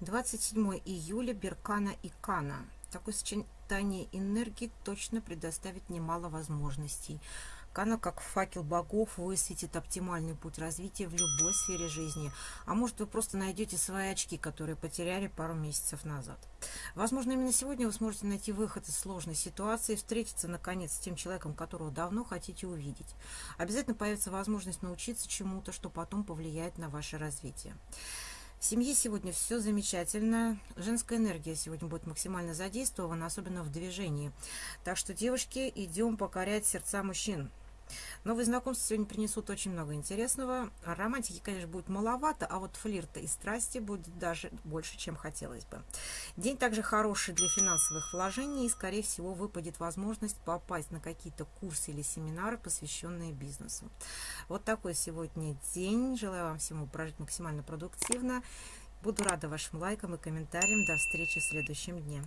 27 июля Беркана и Кана. Такое сочетание энергии точно предоставит немало возможностей. Кана, как факел богов, высветит оптимальный путь развития в любой сфере жизни. А может, вы просто найдете свои очки, которые потеряли пару месяцев назад. Возможно, именно сегодня вы сможете найти выход из сложной ситуации, встретиться, наконец, с тем человеком, которого давно хотите увидеть. Обязательно появится возможность научиться чему-то, что потом повлияет на ваше развитие. В семье сегодня все замечательно. Женская энергия сегодня будет максимально задействована, особенно в движении. Так что, девушки, идем покорять сердца мужчин. Новые знакомства сегодня принесут очень много интересного. Романтики, конечно, будет маловато, а вот флирта и страсти будет даже больше, чем хотелось бы. День также хороший для финансовых вложений, и, скорее всего, выпадет возможность попасть на какие-то курсы или семинары, посвященные бизнесу. Вот такой сегодня день. Желаю вам всему прожить максимально продуктивно. Буду рада вашим лайкам и комментариям. До встречи в следующем дне.